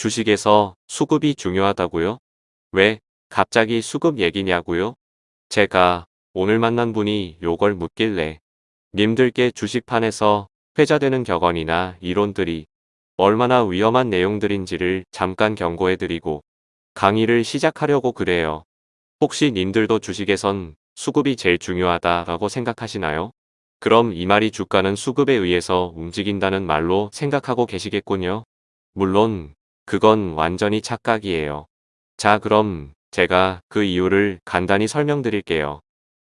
주식에서 수급이 중요하다고요? 왜 갑자기 수급 얘기냐고요? 제가 오늘 만난 분이 요걸 묻길래 님들께 주식판에서 회자되는 격언이나 이론들이 얼마나 위험한 내용들인지를 잠깐 경고해드리고 강의를 시작하려고 그래요. 혹시 님들도 주식에선 수급이 제일 중요하다라고 생각하시나요? 그럼 이 말이 주가는 수급에 의해서 움직인다는 말로 생각하고 계시겠군요. 물론 그건 완전히 착각이에요. 자 그럼 제가 그 이유를 간단히 설명드릴게요.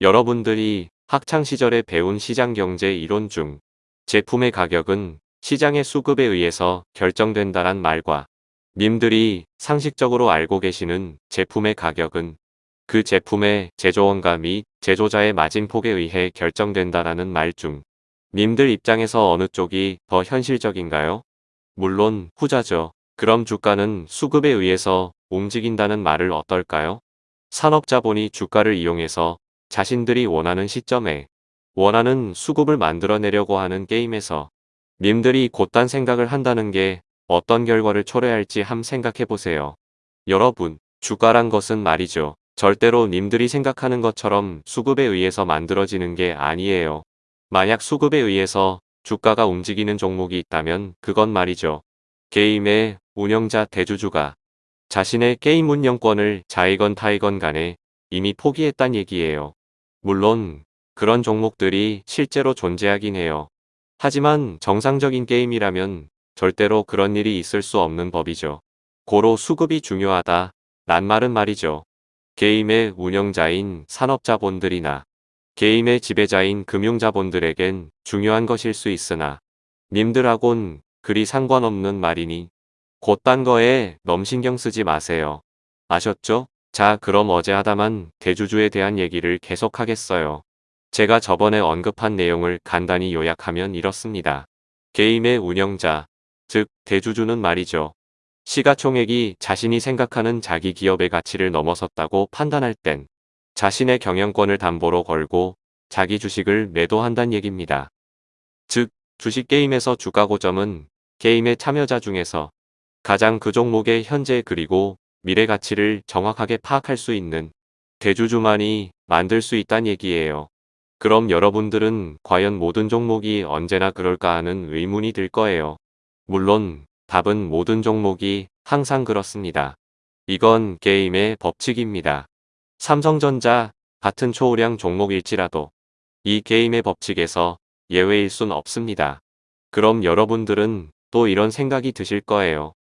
여러분들이 학창시절에 배운 시장경제 이론 중 제품의 가격은 시장의 수급에 의해서 결정된다란 말과 님들이 상식적으로 알고 계시는 제품의 가격은 그 제품의 제조원가 및 제조자의 마진폭에 의해 결정된다라는 말 중 님들 입장에서 어느 쪽이 더 현실적인가요? 물론 후자죠. 그럼 주가는 수급에 의해서 움직인다는 말을 어떨까요? 산업자본이 주가를 이용해서 자신들이 원하는 시점에 원하는 수급을 만들어내려고 하는 게임에서 님들이 곧단 생각을 한다는 게 어떤 결과를 초래할지 함 생각해보세요. 여러분, 주가란 것은 말이죠. 절대로 님들이 생각하는 것처럼 수급에 의해서 만들어지는 게 아니에요. 만약 수급에 의해서 주가가 움직이는 종목이 있다면 그건 말이죠. 게임의 운영자 대주주가 자신의 게임 운영권을 자이건 타이건 간에 이미 포기했단 얘기예요. 물론 그런 종목들이 실제로 존재하긴 해요. 하지만 정상적인 게임이라면 절대로 그런 일이 있을 수 없는 법이죠. 고로 수급이 중요하다. 란 말은 말이죠. 게임의 운영자인 산업자본들이나 게임의 지배자인 금융자본들에겐 중요한 것일 수 있으나 님들하곤 그리 상관없는 말이니 곧단 거에 넘 신경 쓰지 마세요. 아셨죠? 자 그럼 어제 하다만 대주주에 대한 얘기를 계속 하겠어요. 제가 저번에 언급한 내용을 간단히 요약하면 이렇습니다. 게임의 운영자, 즉 대주주는 말이죠. 시가총액이 자신이 생각하는 자기 기업의 가치를 넘어섰다고 판단할 땐 자신의 경영권을 담보로 걸고 자기 주식을 매도한다는 얘기입니다. 즉 주식 게임에서 주가 고점은 게임의 참여자 중에서 가장 그 종목의 현재 그리고 미래 가치를 정확하게 파악할 수 있는 대주주만이 만들 수 있다는 얘기예요. 그럼 여러분들은 과연 모든 종목이 언제나 그럴까 하는 의문이 들 거예요. 물론 답은 모든 종목이 항상 그렇습니다. 이건 게임의 법칙입니다. 삼성전자 같은 초우량 종목일지라도 이 게임의 법칙에서 예외일 순 없습니다. 그럼 여러분들은 또 이런 생각이 드실 거예요.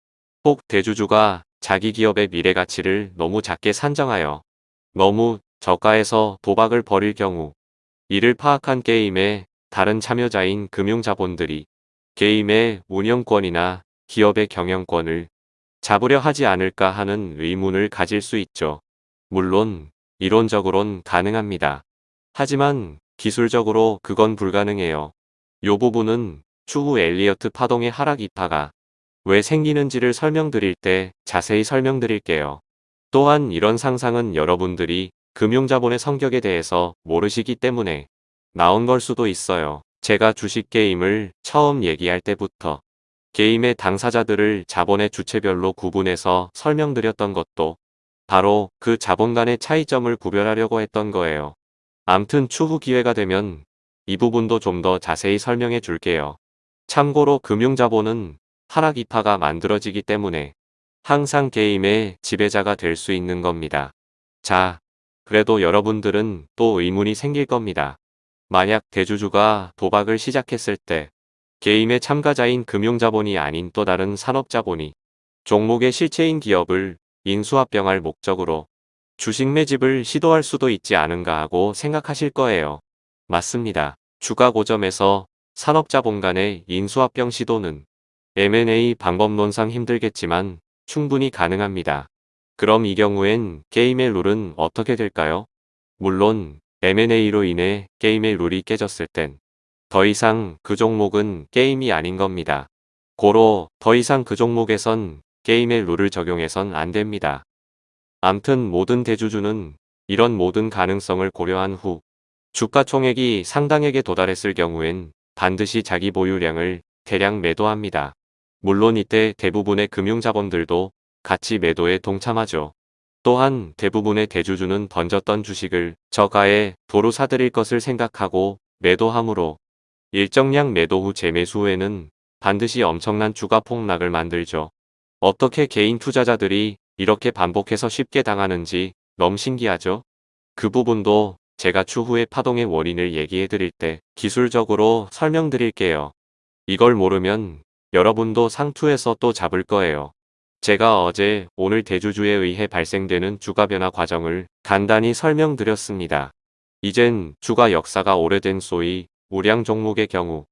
혹 대주주가 자기 기업의 미래 가치를 너무 작게 산정하여 너무 저가에서 도박을 벌일 경우 이를 파악한 게임의 다른 참여자인 금융자본들이 게임의 운영권이나 기업의 경영권을 잡으려 하지 않을까 하는 의문을 가질 수 있죠. 물론 이론적으론 가능합니다. 하지만 기술적으로 그건 불가능해요. 요 부분은 추후 엘리어트 파동의 하락 이파가 왜 생기는지를 설명드릴 때 자세히 설명드릴게요. 또한 이런 상상은 여러분들이 금융자본의 성격에 대해서 모르시기 때문에 나온 걸 수도 있어요. 제가 주식 게임을 처음 얘기할 때부터 게임의 당사자들을 자본의 주체별로 구분해서 설명드렸던 것도 바로 그 자본 간의 차이점을 구별하려고 했던 거예요. 암튼 추후 기회가 되면 이 부분도 좀 더 자세히 설명해 줄게요. 참고로 금융자본은 하락 이파가 만들어지기 때문에 항상 게임의 지배자가 될 수 있는 겁니다. 자, 그래도 여러분들은 또 의문이 생길 겁니다. 만약 대주주가 도박을 시작했을 때 게임의 참가자인 금융자본이 아닌 또 다른 산업자본이 종목의 실체인 기업을 인수합병할 목적으로 주식 매집을 시도할 수도 있지 않은가 하고 생각하실 거예요. 맞습니다. 주가 고점에서 산업자본 간의 인수합병 시도는 M&A 방법론상 힘들겠지만 충분히 가능합니다. 그럼 이 경우엔 게임의 룰은 어떻게 될까요? 물론 M&A로 인해 게임의 룰이 깨졌을 땐 더 이상 그 종목은 게임이 아닌 겁니다. 고로 더 이상 그 종목에선 게임의 룰을 적용해선 안 됩니다. 암튼 모든 대주주는 이런 모든 가능성을 고려한 후 주가 총액이 상당액에 도달했을 경우엔 반드시 자기 보유량을 대량 매도합니다. 물론 이때 대부분의 금융자본들도 같이 매도에 동참하죠. 또한 대부분의 대주주는 던졌던 주식을 저가에 도로 사들일 것을 생각하고 매도하므로 일정량 매도 후 재매수 후에는 반드시 엄청난 주가 폭락을 만들죠. 어떻게 개인 투자자들이 이렇게 반복해서 쉽게 당하는지 너무 신기하죠? 그 부분도 제가 추후에 파동의 원인을 얘기해 드릴 때 기술적으로 설명드릴게요. 이걸 모르면 여러분도 상투에서 또 잡을 거예요. 제가 어제 오늘 대주주에 의해 발생되는 주가 변화 과정을 간단히 설명드렸습니다. 이젠 주가 역사가 오래된 소위 우량 종목의 경우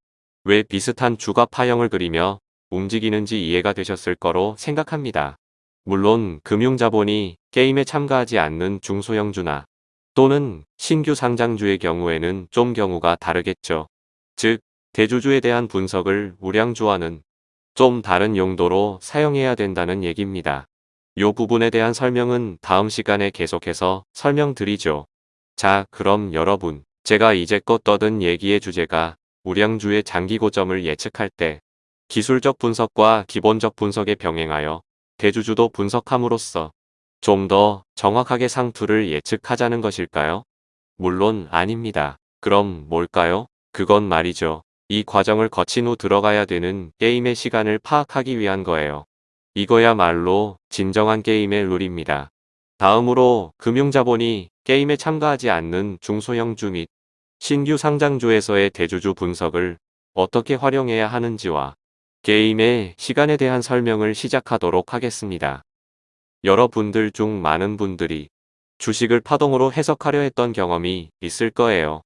왜 비슷한 주가 파형을 그리며 움직이는지 이해가 되셨을 거로 생각합니다. 물론 금융자본이 게임에 참가하지 않는 중소형주나 또는 신규 상장주의 경우에는 좀 경우가 다르겠죠. 즉, 대주주에 대한 분석을 우량주와는 좀 다른 용도로 사용해야 된다는 얘기입니다. 요 부분에 대한 설명은 다음 시간에 계속해서 설명드리죠. 자, 그럼 여러분, 제가 이제껏 떠든 얘기의 주제가 우량주의 장기 고점을 예측할 때 기술적 분석과 기본적 분석에 병행하여 대주주도 분석함으로써 좀 더 정확하게 상투를 예측하자는 것일까요? 물론 아닙니다. 그럼 뭘까요? 그건 말이죠. 이 과정을 거친 후 들어가야 되는 게임의 시간을 파악하기 위한 거예요. 이거야말로 진정한 게임의 룰입니다. 다음으로 금융자본이 게임에 참가하지 않는 중소형주 및 신규 상장주에서의 대주주 분석을 어떻게 활용해야 하는지와 게임의 시간에 대한 설명을 시작하도록 하겠습니다. 여러분들 중 많은 분들이 주식을 파동으로 해석하려 했던 경험이 있을 거예요.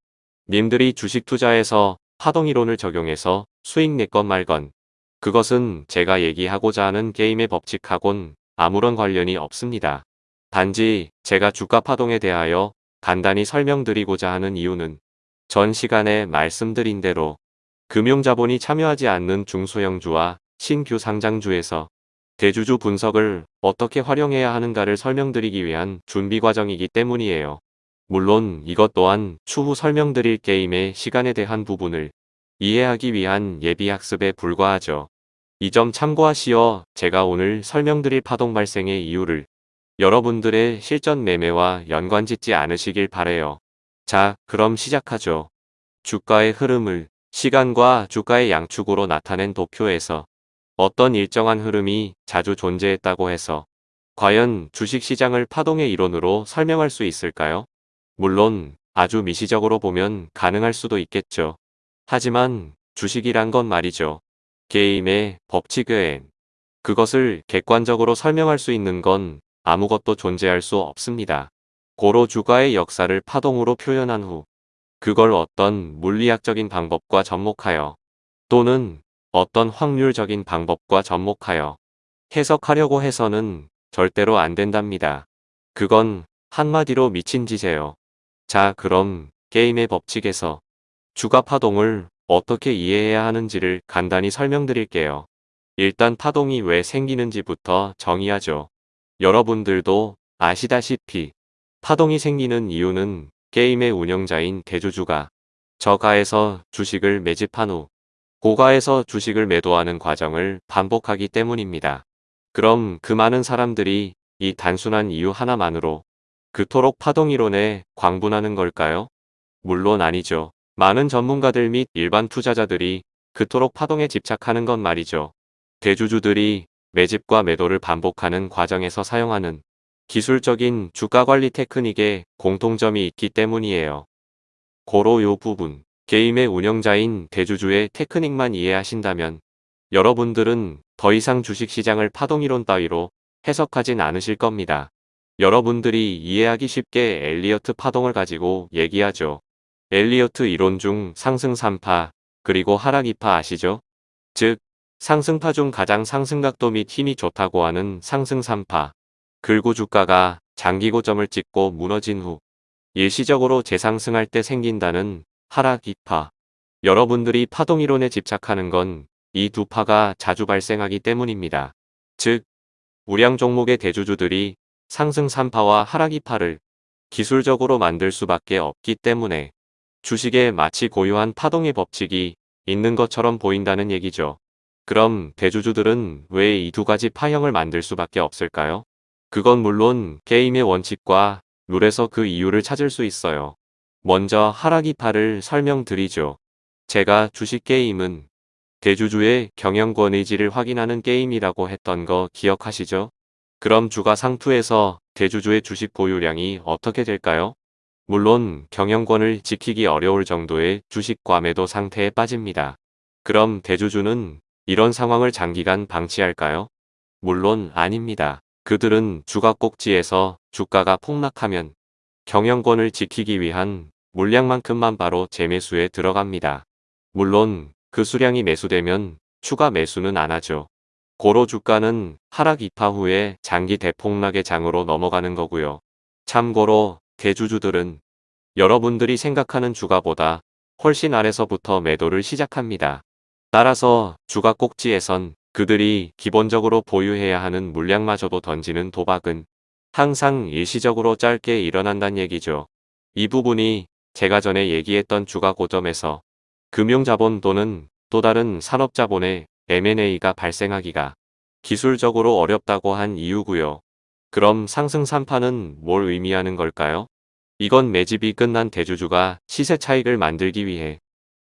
님들이 주식 투자에서 파동이론을 적용해서 수익 냈건 말건 그것은 제가 얘기하고자 하는 게임의 법칙하곤 아무런 관련이 없습니다. 단지 제가 주가 파동에 대하여 간단히 설명드리고자 하는 이유는 전 시간에 말씀드린 대로 금융자본이 참여하지 않는 중소형주와 신규 상장주에서 대주주 분석을 어떻게 활용해야 하는가를 설명드리기 위한 준비 과정이기 때문이에요. 물론 이것 또한 추후 설명드릴 게임의 시간에 대한 부분을 이해하기 위한 예비학습에 불과하죠. 이 점 참고하시어 제가 오늘 설명드릴 파동 발생의 이유를 여러분들의 실전 매매와 연관 짓지 않으시길 바래요. 자, 그럼 시작하죠. 주가의 흐름을 시간과 주가의 양축으로 나타낸 도표에서 어떤 일정한 흐름이 자주 존재했다고 해서 과연 주식시장을 파동의 이론으로 설명할 수 있을까요? 물론 아주 미시적으로 보면 가능할 수도 있겠죠. 하지만 주식이란 건 말이죠. 게임의 법칙 외엔 그것을 객관적으로 설명할 수 있는 건 아무것도 존재할 수 없습니다. 고로 주가의 역사를 파동으로 표현한 후 그걸 어떤 물리학적인 방법과 접목하여 또는 어떤 확률적인 방법과 접목하여 해석하려고 해서는 절대로 안 된답니다. 그건 한마디로 미친 짓이에요. 자 그럼 게임의 법칙에서 주가 파동을 어떻게 이해해야 하는지를 간단히 설명드릴게요. 일단 파동이 왜 생기는지부터 정의하죠. 여러분들도 아시다시피 파동이 생기는 이유는 게임의 운영자인 대주주가 저가에서 주식을 매집한 후 고가에서 주식을 매도하는 과정을 반복하기 때문입니다. 그럼 그 많은 사람들이 이 단순한 이유 하나만으로 그토록 파동이론에 광분하는 걸까요? 물론 아니죠. 많은 전문가들 및 일반 투자자들이 그토록 파동에 집착하는 건 말이죠. 대주주들이 매집과 매도를 반복하는 과정에서 사용하는 기술적인 주가관리 테크닉에 공통점이 있기 때문이에요. 고로 요 부분, 게임의 운영자인 대주주의 테크닉만 이해하신다면 여러분들은 더 이상 주식시장을 파동이론 따위로 해석하진 않으실 겁니다. 여러분들이 이해하기 쉽게 엘리어트 파동을 가지고 얘기하죠. 엘리어트 이론 중 상승 3파, 그리고 하락 2파 아시죠? 즉, 상승파 중 가장 상승각도 및 힘이 좋다고 하는 상승 3파. 글고 주가가 장기 고점을 찍고 무너진 후 일시적으로 재상승할 때 생긴다는 하락 2파. 여러분들이 파동 이론에 집착하는 건 이 두 파가 자주 발생하기 때문입니다. 즉, 우량 종목의 대주주들이 상승 3파와 하락 2파를 기술적으로 만들 수밖에 없기 때문에 주식에 마치 고유한 파동의 법칙이 있는 것처럼 보인다는 얘기죠. 그럼 대주주들은 왜 이 두 가지 파형을 만들 수밖에 없을까요? 그건 물론 게임의 원칙과 룰에서 그 이유를 찾을 수 있어요. 먼저 하락이파를 설명드리죠. 제가 주식 게임은 대주주의 경영권 의지를 확인하는 게임이라고 했던 거 기억하시죠? 그럼 주가 상투에서 대주주의 주식 보유량이 어떻게 될까요? 물론 경영권을 지키기 어려울 정도의 주식 과 매도 상태에 빠집니다. 그럼 대주주는 이런 상황을 장기간 방치할까요? 물론 아닙니다. 그들은 주가 꼭지에서 주가가 폭락하면 경영권을 지키기 위한 물량만큼만 바로 재매수에 들어갑니다. 물론 그 수량이 매수되면 추가 매수는 안 하죠. 고로 주가는 하락 이파 후에 장기 대폭락의 장으로 넘어가는 거고요. 참고로 대주주들은 여러분들이 생각하는 주가보다 훨씬 아래서부터 매도를 시작합니다. 따라서 주가 꼭지에선 그들이 기본적으로 보유해야 하는 물량마저도 던지는 도박은 항상 일시적으로 짧게 일어난다는 얘기죠. 이 부분이 제가 전에 얘기했던 주가 고점에서 금융자본 또는 또 다른 산업자본의 M&A가 발생하기가 기술적으로 어렵다고 한 이유고요. 그럼 상승 산파는 뭘 의미하는 걸까요? 이건 매집이 끝난 대주주가 시세 차익을 만들기 위해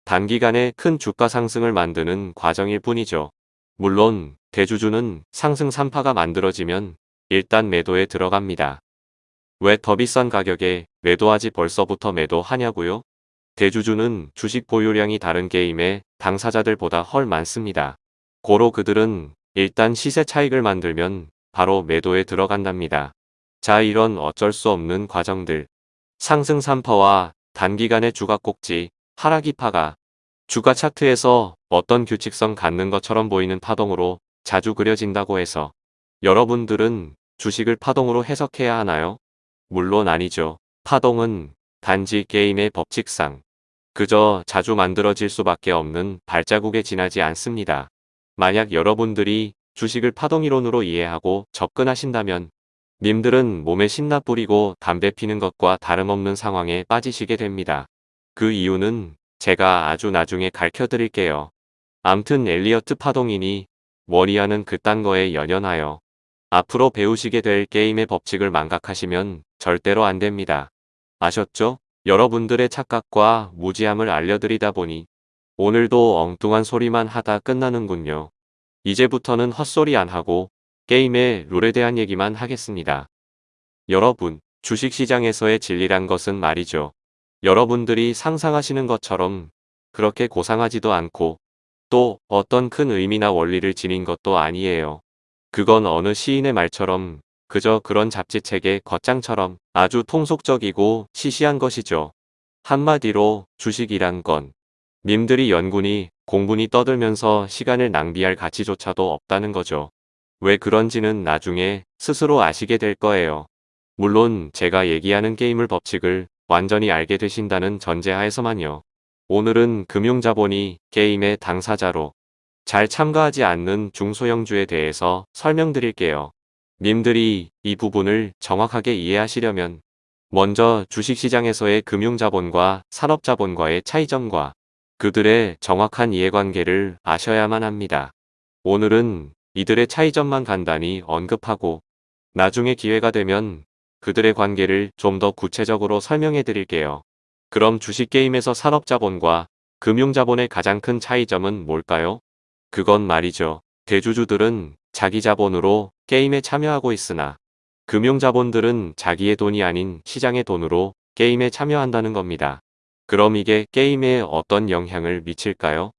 단기간에 큰 주가 상승을 만드는 과정일 뿐이죠. 물론 대주주는 상승 산파가 만들어지면 일단 매도에 들어갑니다. 왜 더 비싼 가격에 매도하지 벌써부터 매도하냐고요? 대주주는 주식 보유량이 다른 게임의 당사자들보다 헐 많습니다. 고로 그들은 일단 시세 차익을 만들면 바로 매도에 들어간답니다. 자 이런 어쩔 수 없는 과정들 상승 3파와 단기간의 주가 꼭지, 하락 이파가 주가 차트에서 어떤 규칙성 갖는 것처럼 보이는 파동으로 자주 그려진다고 해서 여러분들은 주식을 파동으로 해석해야 하나요? 물론 아니죠. 파동은 단지 게임의 법칙상 그저 자주 만들어질 수밖에 없는 발자국에 지나지 않습니다. 만약 여러분들이 주식을 파동이론으로 이해하고 접근하신다면 님들은 몸에 신나 뿌리고 담배 피는 것과 다름없는 상황에 빠지시게 됩니다. 그 이유는 제가 아주 나중에 가르쳐 드릴게요. 암튼 엘리어트 파동이니 머리하는 그딴 거에 연연하여 앞으로 배우시게 될 게임의 법칙을 망각하시면 절대로 안 됩니다. 아셨죠? 여러분들의 착각과 무지함을 알려드리다 보니 오늘도 엉뚱한 소리만 하다 끝나는군요. 이제부터는 헛소리 안 하고 게임의 룰에 대한 얘기만 하겠습니다. 여러분, 주식시장에서의 진리란 것은 말이죠. 여러분들이 상상하시는 것처럼 그렇게 고상하지도 않고 또 어떤 큰 의미나 원리를 지닌 것도 아니에요. 그건 어느 시인의 말처럼 그저 그런 잡지책의 겉장처럼 아주 통속적이고 시시한 것이죠. 한마디로 주식이란 건 님들이 연군이 공분이 떠들면서 시간을 낭비할 가치조차도 없다는 거죠. 왜 그런지는 나중에 스스로 아시게 될 거예요. 물론 제가 얘기하는 게임을 법칙을 완전히 알게 되신다는 전제하에서만요. 오늘은 금융자본이 게임의 당사자로 잘 참가하지 않는 중소형주에 대해서 설명드릴게요. 님들이 이 부분을 정확하게 이해하시려면 먼저 주식시장에서의 금융자본과 산업자본과의 차이점과 그들의 정확한 이해관계를 아셔야만 합니다. 오늘은 이들의 차이점만 간단히 언급하고 나중에 기회가 되면 그들의 관계를 좀 더 구체적으로 설명해 드릴게요. 그럼 주식게임에서 산업자본과 금융자본의 가장 큰 차이점은 뭘까요? 그건 말이죠. 대주주들은 자기 자본으로 게임에 참여하고 있으나 금융자본들은 자기의 돈이 아닌 시장의 돈으로 게임에 참여한다는 겁니다. 그럼 이게 게임에 어떤 영향을 미칠까요?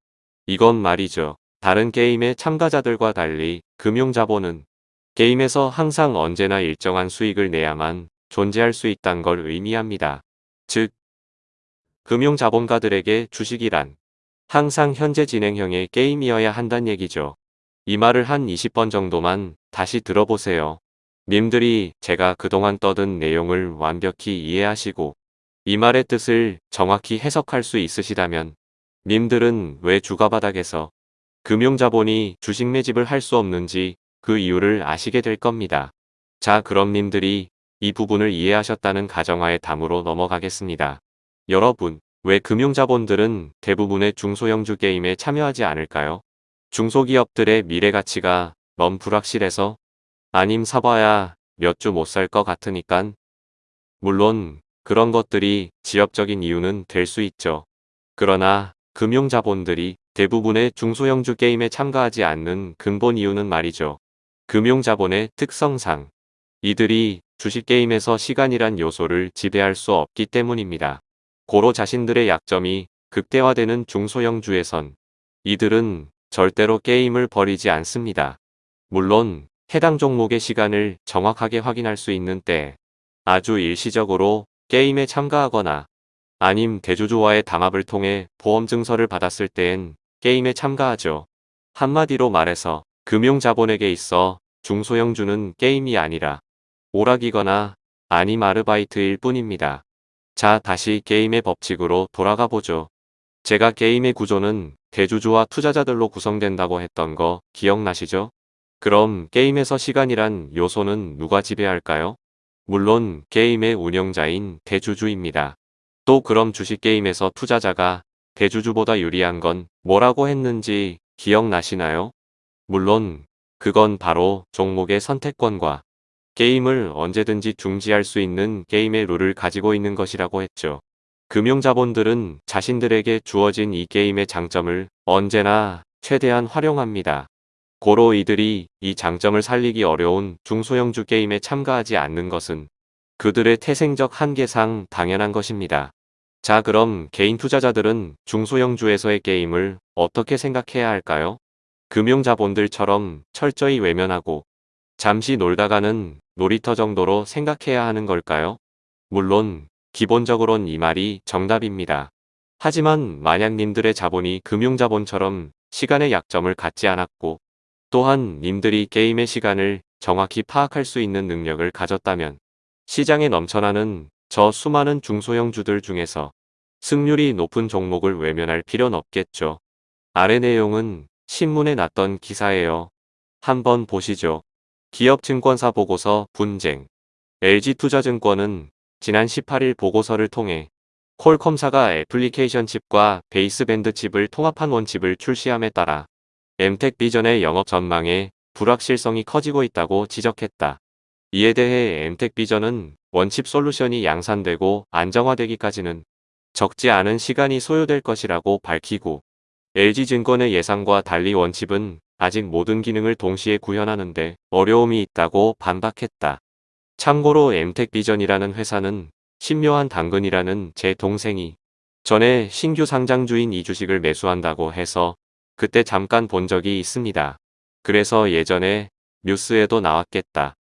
이건 말이죠. 다른 게임의 참가자들과 달리 금융자본은 게임에서 항상 언제나 일정한 수익을 내야만 존재할 수 있다는 걸 의미합니다. 즉, 금융자본가들에게 주식이란 항상 현재 진행형의 게임이어야 한단 얘기죠. 이 말을 한 20번 정도만 다시 들어보세요. 님들이 제가 그동안 떠든 내용을 완벽히 이해하시고 이 말의 뜻을 정확히 해석할 수 있으시다면 님들은 왜 주가바닥에서 금융자본이 주식 매집을 할 수 없는지 그 이유를 아시게 될 겁니다. 자 그럼 님들이 이 부분을 이해하셨다는 가정하에 다음으로 넘어가겠습니다. 여러분, 왜 금융자본들은 대부분의 중소형주 게임에 참여하지 않을까요? 중소기업들의 미래 가치가 너무 불확실해서 아님 사봐야 몇 주 못 살 것 같으니깐. 물론 그런 것들이 지역적인 이유는 될 수 있죠. 그러나 금융자본들이 대부분의 중소형주 게임에 참가하지 않는 근본 이유는 말이죠. 금융자본의 특성상 이들이 주식게임에서 시간이란 요소를 지배할 수 없기 때문입니다. 고로 자신들의 약점이 극대화되는 중소형주에선 이들은 절대로 게임을 버리지 않습니다. 물론 해당 종목의 시간을 정확하게 확인할 수 있는 때 아주 일시적으로 게임에 참가하거나 아님 대주주와의 담합을 통해 보험 증서를 받았을 때엔 게임에 참가하죠. 한마디로 말해서 금융자본에게 있어 중소형주는 게임이 아니라 오락이거나 아님 아르바이트일 뿐입니다. 자 다시 게임의 법칙으로 돌아가 보죠. 제가 게임의 구조는 대주주와 투자자들로 구성된다고 했던 거 기억나시죠? 그럼 게임에서 시간이란 요소는 누가 지배할까요? 물론 게임의 운영자인 대주주입니다. 또 그럼 주식게임에서 투자자가 대주주보다 유리한 건 뭐라고 했는지 기억나시나요? 물론 그건 바로 종목의 선택권과 게임을 언제든지 중지할 수 있는 게임의 룰을 가지고 있는 것이라고 했죠. 금융자본들은 자신들에게 주어진 이 게임의 장점을 언제나 최대한 활용합니다. 고로 이들이 이 장점을 살리기 어려운 중소형주 게임에 참가하지 않는 것은 그들의 태생적 한계상 당연한 것입니다. 자 그럼 개인 투자자들은 중소형주에서의 게임을 어떻게 생각해야 할까요? 금융자본들처럼 철저히 외면하고 잠시 놀다가는 놀이터 정도로 생각해야 하는 걸까요? 물론 기본적으론 이 말이 정답입니다. 하지만 만약 님들의 자본이 금융자본처럼 시간의 약점을 갖지 않았고 또한 님들이 게임의 시간을 정확히 파악할 수 있는 능력을 가졌다면 시장에 넘쳐나는 저 수많은 중소형주들 중에서 승률이 높은 종목을 외면할 필요는 없겠죠. 아래 내용은 신문에 났던 기사예요. 한번 보시죠. 기업증권사 보고서 분쟁 LG투자증권은 지난 18일 보고서를 통해 퀄컴사가 애플리케이션 칩과 baseband 칩을 통합한 one chip을 출시함에 따라 엠텍 비전의 영업 전망에 불확실성이 커지고 있다고 지적했다. 이에 대해 엠텍 비전은 one chip 솔루션이 양산되고 안정화되기까지는 적지 않은 시간이 소요될 것이라고 밝히고 LG증권의 예상과 달리 one chip은 아직 모든 기능을 동시에 구현하는데 어려움이 있다고 반박했다. 참고로 엠텍 비전이라는 회사는 신묘한 당근이라는 제 동생이 전에 신규 상장주인 이 주식을 매수한다고 해서 그때 잠깐 본 적이 있습니다. 그래서 예전에 뉴스에도 나왔겠다.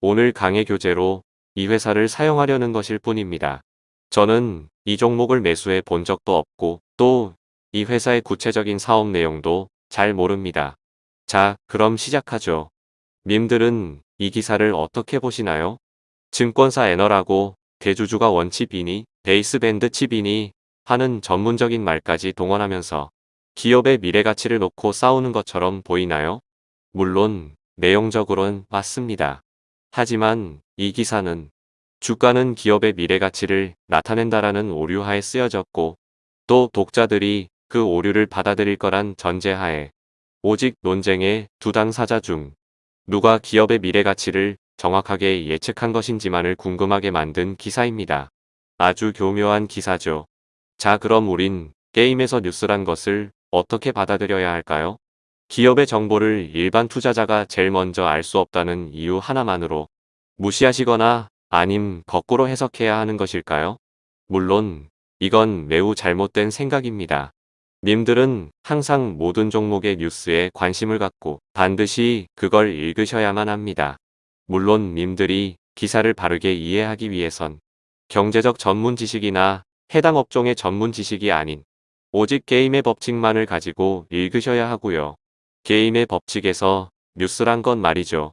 오늘 강의 교재로 이 회사를 사용하려는 것일 뿐입니다. 저는 이 종목을 매수해 본 적도 없고 또 이 회사의 구체적인 사업 내용도 잘 모릅니다. 자, 그럼 시작하죠. 님들은 이 기사를 어떻게 보시나요? 증권사 애너라고 대주주가 원칩이니 베이스밴드 칩이니 하는 전문적인 말까지 동원하면서 기업의 미래 가치를 놓고 싸우는 것처럼 보이나요? 물론 내용적으론 맞습니다. 하지만 이 기사는 주가는 기업의 미래 가치를 나타낸다라는 오류하에 쓰여졌고 또 독자들이 그 오류를 받아들일 거란 전제하에 오직 논쟁의 두 당사자 중 누가 기업의 미래 가치를 정확하게 예측한 것인지만을 궁금하게 만든 기사입니다. 아주 교묘한 기사죠. 자 그럼 우린 게임에서 뉴스란 것을 어떻게 받아들여야 할까요? 기업의 정보를 일반 투자자가 제일 먼저 알 수 없다는 이유 하나만으로 무시하시거나 아님 거꾸로 해석해야 하는 것일까요? 물론 이건 매우 잘못된 생각입니다. 님들은 항상 모든 종목의 뉴스에 관심을 갖고 반드시 그걸 읽으셔야만 합니다. 물론 님들이 기사를 바르게 이해하기 위해선 경제적 전문 지식이나 해당 업종의 전문 지식이 아닌 오직 게임의 법칙만을 가지고 읽으셔야 하고요. 게임의 법칙에서 뉴스란 건 말이죠.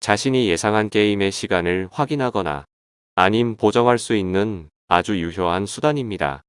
자신이 예상한 게임의 시간을 확인하거나 아님 보정할 수 있는 아주 유효한 수단입니다.